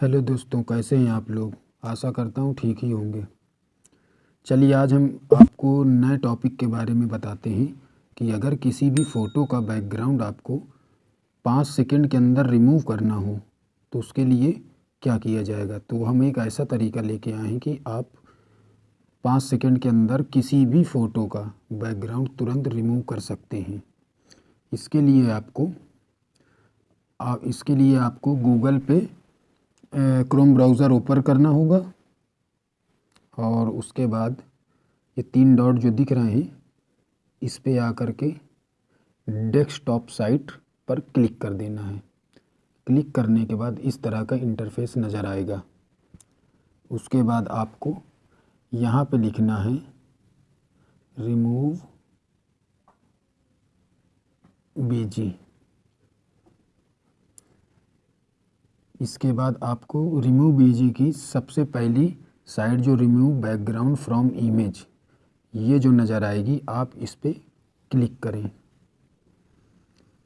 Hello दोस्तों, कैसे हैं आप लोग? आशा करता हूँ ठीक ही होंगे। चलिए आज हम आपको नए टॉपिक के बारे में बताते हैं कि अगर किसी भी फ़ोटो का बैकग्राउंड आपको पाँच सेकंड के अंदर रिमूव करना हो तो उसके लिए क्या किया जाएगा? तो हम एक ऐसा तरीका लेके आए हैं कि आप पाँच सेकंड के अंदर किसी भी फ़ोटो का बैकग्राउंड तुरंत रिमूव कर सकते हैं। इसके लिए आपको इसके लिए आपको गूगल पे क्रोम ब्राउज़र ओपन करना होगा। और उसके बाद ये तीन डॉट जो दिख रहे हैं, इस पे आकर के डेस्कटॉप साइट पर क्लिक कर देना है। क्लिक करने के बाद इस तरह का इंटरफेस नज़र आएगा। उसके बाद आपको यहाँ पे लिखना है रिमूव बीजी इसके बाद आपको रिमूव बीजी की सबसे पहली साइड जो रिमूव बैकग्राउंड फ्रॉम इमेज ये जो नज़र आएगी, आप इस पर क्लिक करें।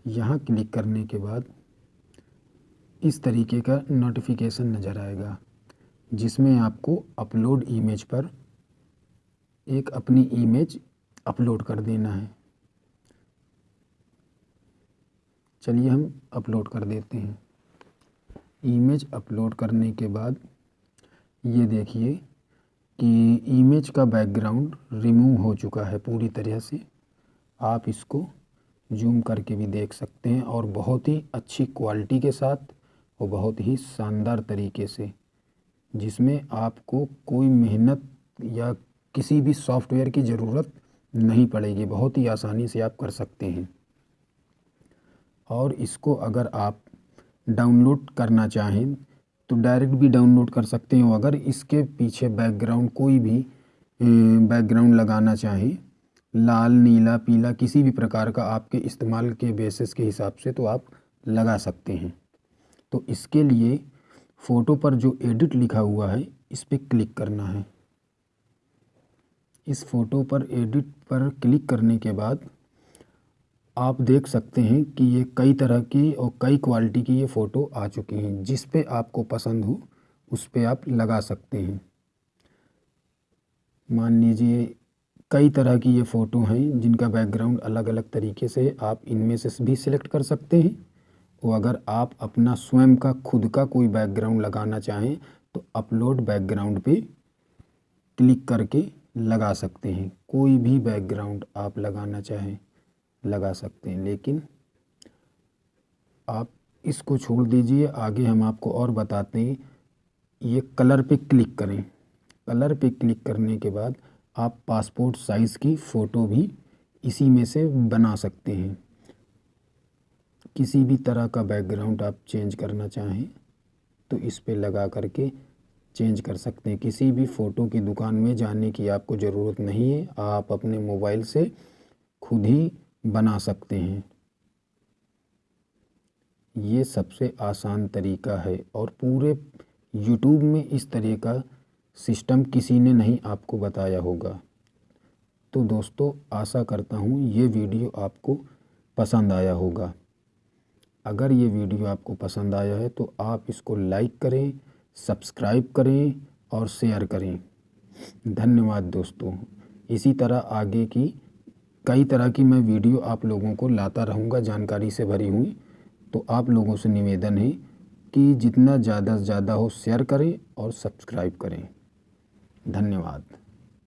यहाँ क्लिक करने के बाद इस तरीके का नोटिफिकेशन नज़र आएगा, जिसमें आपको अपलोड इमेज पर एक अपनी इमेज अपलोड कर देना है। चलिए हम अपलोड कर देते हैं। इमेज अपलोड करने के बाद ये देखिए कि इमेज का बैकग्राउंड रिमूव हो चुका है पूरी तरह से। आप इसको जूम करके भी देख सकते हैं और बहुत ही अच्छी क्वालिटी के साथ और बहुत ही शानदार तरीके से, जिसमें आपको कोई मेहनत या किसी भी सॉफ्टवेयर की ज़रूरत नहीं पड़ेगी। बहुत ही आसानी से आप कर सकते हैं। और इसको अगर आप डाउनलोड करना चाहें तो डायरेक्ट भी डाउनलोड कर सकते हो अगर इसके पीछे बैकग्राउंड कोई भी बैकग्राउंड लगाना चाहें। लाल, नीला, पीला किसी भी प्रकार का आपके इस्तेमाल के बेसिस के हिसाब से तो आप लगा सकते हैं। तो इसके लिए फ़ोटो पर जो एडिट लिखा हुआ है, इस पर क्लिक करना है। इस फ़ोटो पर एडिट पर क्लिक करने के बाद आप देख सकते हैं कि ये कई तरह की और कई क्वालिटी की ये फ़ोटो आ चुकी हैं। जिस पे आपको पसंद हो, उस पे आप लगा सकते हैं। मान लीजिए, कई तरह की ये फ़ोटो हैं, जिनका बैकग्राउंड अलग अलग तरीके से आप इनमें से भी सिलेक्ट कर सकते हैं। और अगर आप अपना स्वयं का, खुद का कोई बैकग्राउंड लगाना चाहें तो अपलोड बैकग्राउंड पे क्लिक करके लगा सकते हैं। कोई भी बैकग्राउंड आप लगाना चाहें। लगा सकते हैं। लेकिन आप इसको छोड़ दीजिए, आगे हम आपको और बताते हैं। ये कलर पे क्लिक करें। कलर पे क्लिक करने के बाद आप पासपोर्ट साइज़ की फ़ोटो भी इसी में से बना सकते हैं। किसी भी तरह का बैकग्राउंड आप चेंज करना चाहें तो इस पे लगा करके चेंज कर सकते हैं। किसी भी फ़ोटो की दुकान में जाने की आपको ज़रूरत नहीं है। आप अपने मोबाइल से खुद ही बना सकते हैं। ये सबसे आसान तरीका है और पूरे यूट्यूब में इस तरह का सिस्टम किसी ने नहीं आपको बताया होगा। तो दोस्तों, आशा करता हूँ ये वीडियो आपको पसंद आया होगा। अगर ये वीडियो आपको पसंद आया है तो आप इसको लाइक करें, सब्सक्राइब करें और शेयर करें। धन्यवाद दोस्तों। इसी तरह आगे की कई तरह की मैं वीडियो आप लोगों को लाता रहूँगा, जानकारी से भरी हुई। तो आप लोगों से निवेदन है कि जितना ज़्यादा से ज़्यादा हो शेयर करें और सब्सक्राइब करें। धन्यवाद।